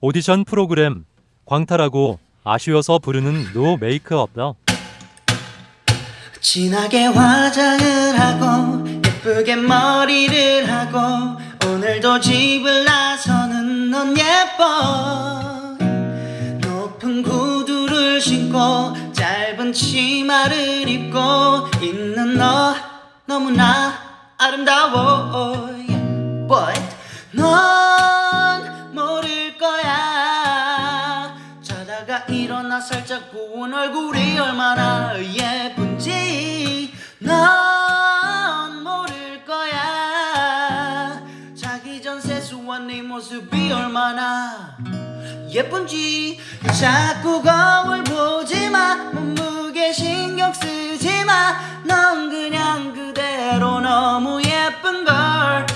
오디션 프로그램 광탈하고 아쉬워서 부르는 no makeup 진하게 화장을 하고 예쁘게 머리를 하고 오늘도 집을 나서는 넌 예뻐. 높은 구두를 신고 짧은 치마를 입고 있는 너 너무나 아름다워 일어나 살짝 부은 얼굴이 얼마나 예쁜지 넌 모를 거야. 자기 전 세수한 네 모습이 얼마나 예쁜지 자꾸 거울 보지마. 몸무게 신경 쓰지마. 넌 그냥 그대로 너무 예쁜걸